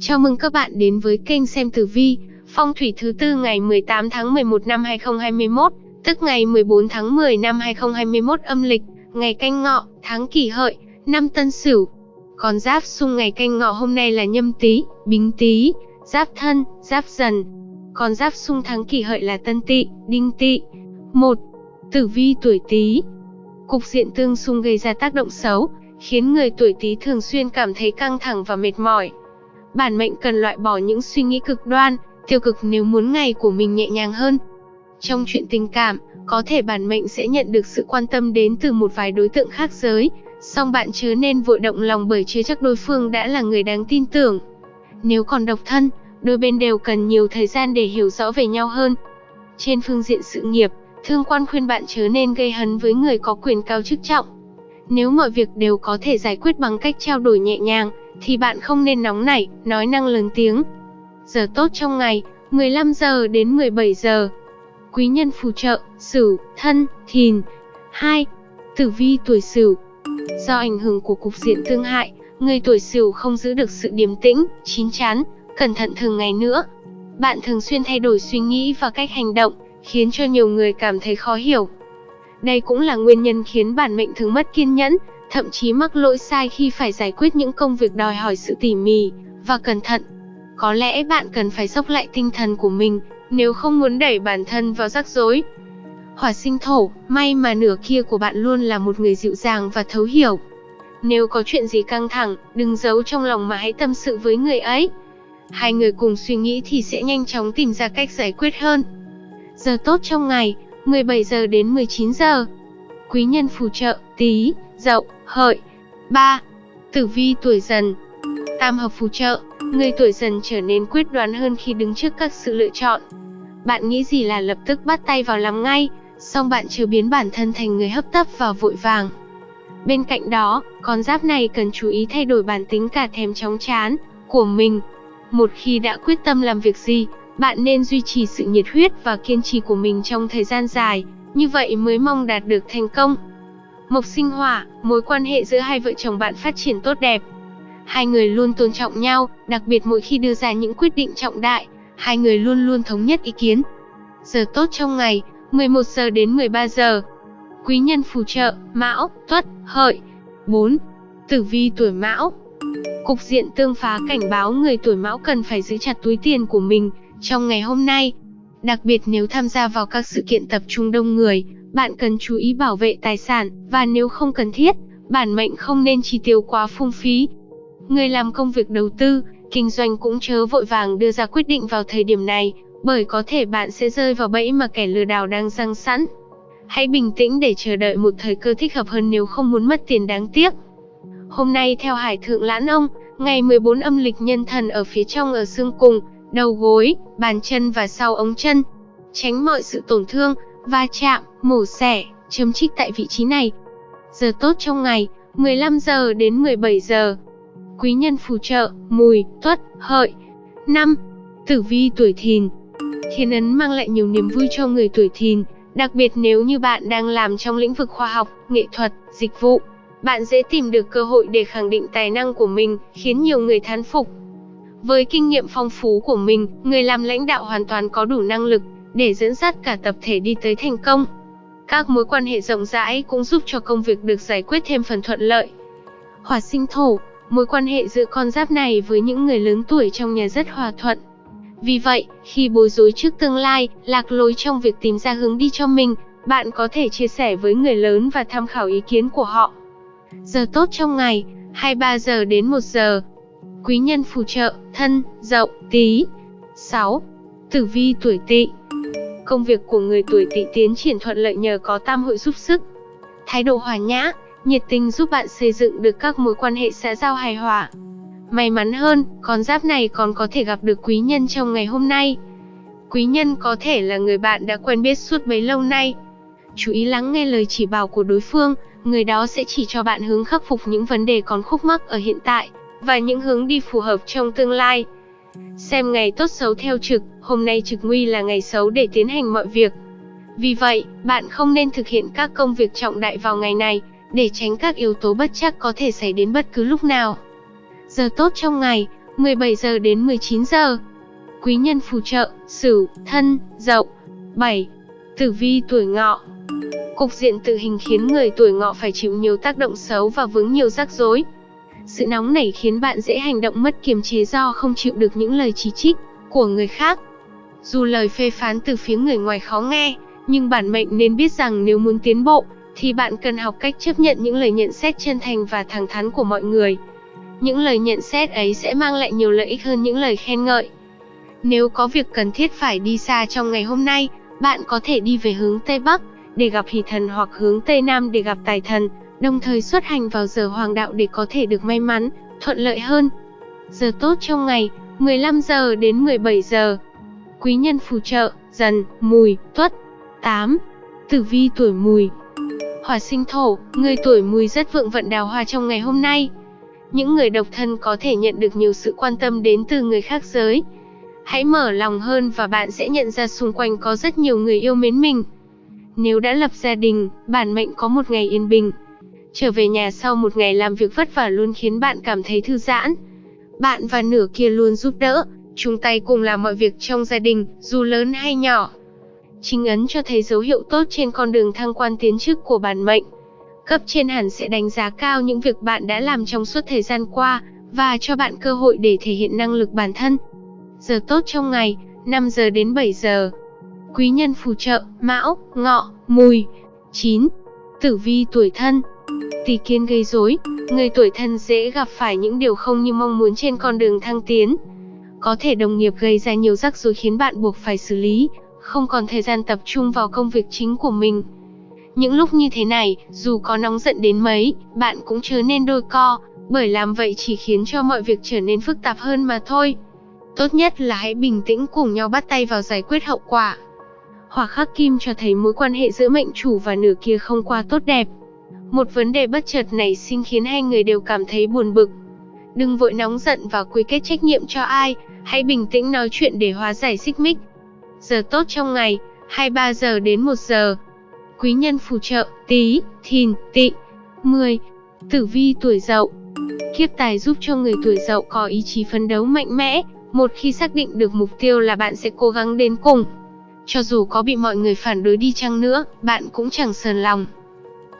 Chào mừng các bạn đến với kênh xem tử vi, phong thủy thứ tư ngày 18 tháng 11 năm 2021, tức ngày 14 tháng 10 năm 2021 âm lịch, ngày canh ngọ, tháng kỷ hợi, năm tân sửu. Còn giáp xung ngày canh ngọ hôm nay là nhâm tý, bính tý, giáp thân, giáp dần. Còn giáp xung tháng kỷ hợi là tân tỵ, đinh tỵ. 1. Tử vi tuổi tý. Cục diện tương xung gây ra tác động xấu, khiến người tuổi Tý thường xuyên cảm thấy căng thẳng và mệt mỏi. Bản mệnh cần loại bỏ những suy nghĩ cực đoan, tiêu cực nếu muốn ngày của mình nhẹ nhàng hơn. Trong chuyện tình cảm, có thể bản mệnh sẽ nhận được sự quan tâm đến từ một vài đối tượng khác giới, song bạn chớ nên vội động lòng bởi chưa chắc đối phương đã là người đáng tin tưởng. Nếu còn độc thân, đôi bên đều cần nhiều thời gian để hiểu rõ về nhau hơn. Trên phương diện sự nghiệp, thương quan khuyên bạn chớ nên gây hấn với người có quyền cao chức trọng. Nếu mọi việc đều có thể giải quyết bằng cách trao đổi nhẹ nhàng, thì bạn không nên nóng nảy, nói năng lớn tiếng. Giờ tốt trong ngày, 15 giờ đến 17 giờ. Quý nhân phù trợ, Sửu, Thân, Thìn. 2. Tử vi tuổi Sửu. Do ảnh hưởng của cục diện tương hại, người tuổi Sửu không giữ được sự điềm tĩnh, chín chắn, cẩn thận thường ngày nữa. Bạn thường xuyên thay đổi suy nghĩ và cách hành động, khiến cho nhiều người cảm thấy khó hiểu. Đây cũng là nguyên nhân khiến bản mệnh thường mất kiên nhẫn, thậm chí mắc lỗi sai khi phải giải quyết những công việc đòi hỏi sự tỉ mỉ và cẩn thận. Có lẽ bạn cần phải dốc lại tinh thần của mình nếu không muốn đẩy bản thân vào rắc rối. Hỏa sinh thổ, may mà nửa kia của bạn luôn là một người dịu dàng và thấu hiểu. Nếu có chuyện gì căng thẳng, đừng giấu trong lòng mà hãy tâm sự với người ấy. Hai người cùng suy nghĩ thì sẽ nhanh chóng tìm ra cách giải quyết hơn. Giờ tốt trong ngày, 17 giờ đến 19 giờ. Quý nhân phù trợ, tí, dậu, hợi. 3. Tử vi tuổi dần Tam hợp phù trợ, người tuổi dần trở nên quyết đoán hơn khi đứng trước các sự lựa chọn. Bạn nghĩ gì là lập tức bắt tay vào làm ngay, song bạn chưa biến bản thân thành người hấp tấp và vội vàng. Bên cạnh đó, con giáp này cần chú ý thay đổi bản tính cả thèm chóng chán của mình. Một khi đã quyết tâm làm việc gì, bạn nên duy trì sự nhiệt huyết và kiên trì của mình trong thời gian dài, như vậy mới mong đạt được thành công. Mộc sinh hỏa, mối quan hệ giữa hai vợ chồng bạn phát triển tốt đẹp. Hai người luôn tôn trọng nhau, đặc biệt mỗi khi đưa ra những quyết định trọng đại, hai người luôn luôn thống nhất ý kiến. Giờ tốt trong ngày, 11 giờ đến 13 giờ. Quý nhân phù trợ, Mão, Tuất, Hợi. 4. Tử vi tuổi Mão. Cục diện tương phá cảnh báo người tuổi Mão cần phải giữ chặt túi tiền của mình, trong ngày hôm nay. Đặc biệt nếu tham gia vào các sự kiện tập trung đông người, bạn cần chú ý bảo vệ tài sản, và nếu không cần thiết, bản mệnh không nên chi tiêu quá phung phí. Người làm công việc đầu tư, kinh doanh cũng chớ vội vàng đưa ra quyết định vào thời điểm này, bởi có thể bạn sẽ rơi vào bẫy mà kẻ lừa đảo đang răng sẵn. Hãy bình tĩnh để chờ đợi một thời cơ thích hợp hơn nếu không muốn mất tiền đáng tiếc. Hôm nay theo Hải Thượng Lãn Ông, ngày 14 âm lịch nhân thần ở phía trong ở xương cùng, đầu gối, bàn chân và sau ống chân. Tránh mọi sự tổn thương, va chạm, mổ xẻ, chấm trích tại vị trí này. Giờ tốt trong ngày, 15 giờ đến 17 giờ. Quý nhân phù trợ, mùi, tuất, hợi. 5. Tử vi tuổi thìn Thiên ấn mang lại nhiều niềm vui cho người tuổi thìn, đặc biệt nếu như bạn đang làm trong lĩnh vực khoa học, nghệ thuật, dịch vụ. Bạn dễ tìm được cơ hội để khẳng định tài năng của mình, khiến nhiều người thán phục. Với kinh nghiệm phong phú của mình, người làm lãnh đạo hoàn toàn có đủ năng lực để dẫn dắt cả tập thể đi tới thành công. Các mối quan hệ rộng rãi cũng giúp cho công việc được giải quyết thêm phần thuận lợi. Hỏa sinh thổ, mối quan hệ giữa con giáp này với những người lớn tuổi trong nhà rất hòa thuận. Vì vậy, khi bối rối trước tương lai, lạc lối trong việc tìm ra hướng đi cho mình, bạn có thể chia sẻ với người lớn và tham khảo ý kiến của họ. Giờ tốt trong ngày, 23 giờ đến 1 giờ. Quý nhân phù trợ, thân, dậu, tí. 6. Tử vi tuổi tỵ Công việc của người tuổi tỵ tiến triển thuận lợi nhờ có tam hội giúp sức. Thái độ hòa nhã, nhiệt tình giúp bạn xây dựng được các mối quan hệ xã giao hài hòa. May mắn hơn, con giáp này còn có thể gặp được quý nhân trong ngày hôm nay. Quý nhân có thể là người bạn đã quen biết suốt bấy lâu nay. Chú ý lắng nghe lời chỉ bảo của đối phương, người đó sẽ chỉ cho bạn hướng khắc phục những vấn đề còn khúc mắc ở hiện tại, và những hướng đi phù hợp trong tương lai. Xem ngày tốt xấu theo trực, hôm nay trực nguy là ngày xấu để tiến hành mọi việc. Vì vậy, bạn không nên thực hiện các công việc trọng đại vào ngày này, để tránh các yếu tố bất chắc có thể xảy đến bất cứ lúc nào. Giờ tốt trong ngày, 17 giờ đến 19 giờ. Quý nhân phù trợ, Sửu, Thân, Dậu. 7. Tử vi tuổi Ngọ. Cục diện tự hình khiến người tuổi Ngọ phải chịu nhiều tác động xấu và vướng nhiều rắc rối. Sự nóng nảy khiến bạn dễ hành động mất kiềm chế do không chịu được những lời chỉ trích của người khác. Dù lời phê phán từ phía người ngoài khó nghe, nhưng bản mệnh nên biết rằng nếu muốn tiến bộ, thì bạn cần học cách chấp nhận những lời nhận xét chân thành và thẳng thắn của mọi người. Những lời nhận xét ấy sẽ mang lại nhiều lợi ích hơn những lời khen ngợi. Nếu có việc cần thiết phải đi xa trong ngày hôm nay, bạn có thể đi về hướng Tây Bắc để gặp hỷ thần hoặc hướng Tây Nam để gặp tài thần, đồng thời xuất hành vào giờ hoàng đạo để có thể được may mắn, thuận lợi hơn. Giờ tốt trong ngày, 15 giờ đến 17 giờ. Quý nhân phù trợ, dần, mùi, tuất. 8. Tử vi tuổi mùi Hỏa sinh thổ, người tuổi mùi rất vượng vận đào hoa trong ngày hôm nay. Những người độc thân có thể nhận được nhiều sự quan tâm đến từ người khác giới. Hãy mở lòng hơn và bạn sẽ nhận ra xung quanh có rất nhiều người yêu mến mình. Nếu đã lập gia đình, bản mệnh có một ngày yên bình. Trở về nhà sau một ngày làm việc vất vả luôn khiến bạn cảm thấy thư giãn. Bạn và nửa kia luôn giúp đỡ, chung tay cùng làm mọi việc trong gia đình, dù lớn hay nhỏ. Chính ấn cho thấy dấu hiệu tốt trên con đường thăng quan tiến chức của bản mệnh. Cấp trên hẳn sẽ đánh giá cao những việc bạn đã làm trong suốt thời gian qua, và cho bạn cơ hội để thể hiện năng lực bản thân. Giờ tốt trong ngày, 5 giờ đến 7 giờ. Quý nhân phù trợ, mão, ngọ, mùi. 9. Tử vi tuổi thân Tỷ kiến gây rối, người tuổi thân dễ gặp phải những điều không như mong muốn trên con đường thăng tiến. Có thể đồng nghiệp gây ra nhiều rắc rối khiến bạn buộc phải xử lý, không còn thời gian tập trung vào công việc chính của mình. Những lúc như thế này, dù có nóng giận đến mấy, bạn cũng chớ nên đôi co, bởi làm vậy chỉ khiến cho mọi việc trở nên phức tạp hơn mà thôi. Tốt nhất là hãy bình tĩnh cùng nhau bắt tay vào giải quyết hậu quả. Hỏa khắc kim cho thấy mối quan hệ giữa mệnh chủ và nửa kia không qua tốt đẹp. Một vấn đề bất chợt này sinh khiến hai người đều cảm thấy buồn bực. Đừng vội nóng giận và quy kết trách nhiệm cho ai, hãy bình tĩnh nói chuyện để hóa giải xích mích. Giờ tốt trong ngày, 23 giờ đến 1 giờ. Quý nhân phù trợ, tí, thìn, tị. 10. Tử vi tuổi dậu Kiếp tài giúp cho người tuổi dậu có ý chí phấn đấu mạnh mẽ, một khi xác định được mục tiêu là bạn sẽ cố gắng đến cùng. Cho dù có bị mọi người phản đối đi chăng nữa, bạn cũng chẳng sờn lòng.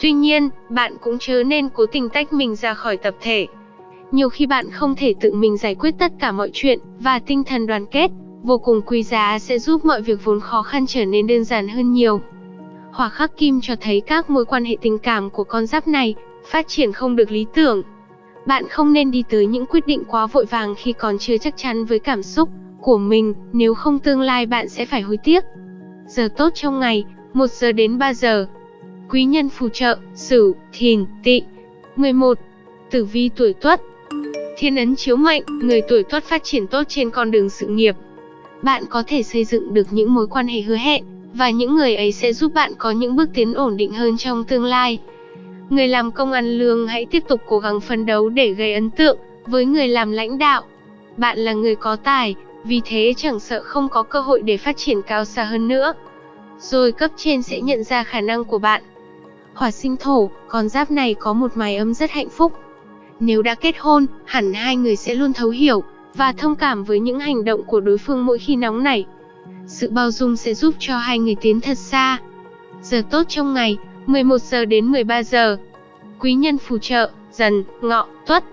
Tuy nhiên, bạn cũng chớ nên cố tình tách mình ra khỏi tập thể. Nhiều khi bạn không thể tự mình giải quyết tất cả mọi chuyện, và tinh thần đoàn kết, vô cùng quý giá sẽ giúp mọi việc vốn khó khăn trở nên đơn giản hơn nhiều. Hỏa khắc kim cho thấy các mối quan hệ tình cảm của con giáp này phát triển không được lý tưởng. Bạn không nên đi tới những quyết định quá vội vàng khi còn chưa chắc chắn với cảm xúc của mình, nếu không tương lai bạn sẽ phải hối tiếc. Giờ tốt trong ngày, 1 giờ đến 3 giờ. Quý nhân phù trợ, Sửu, Thìn, Tỵ. 11. Tử vi tuổi Tuất. Thiên ấn chiếu mệnh, người tuổi Tuất phát triển tốt trên con đường sự nghiệp. Bạn có thể xây dựng được những mối quan hệ hứa hẹn, và những người ấy sẽ giúp bạn có những bước tiến ổn định hơn trong tương lai. Người làm công ăn lương hãy tiếp tục cố gắng phấn đấu để gây ấn tượng với người làm lãnh đạo. Bạn là người có tài, vì thế chẳng sợ không có cơ hội để phát triển cao xa hơn nữa. Rồi cấp trên sẽ nhận ra khả năng của bạn. Hỏa sinh thổ, con giáp này có một mái ấm rất hạnh phúc. Nếu đã kết hôn, hẳn hai người sẽ luôn thấu hiểu và thông cảm với những hành động của đối phương mỗi khi nóng nảy. Sự bao dung sẽ giúp cho hai người tiến thật xa. Giờ tốt trong ngày, 11 giờ đến 13 giờ. Quý nhân phù trợ, dần, ngọ, tuất.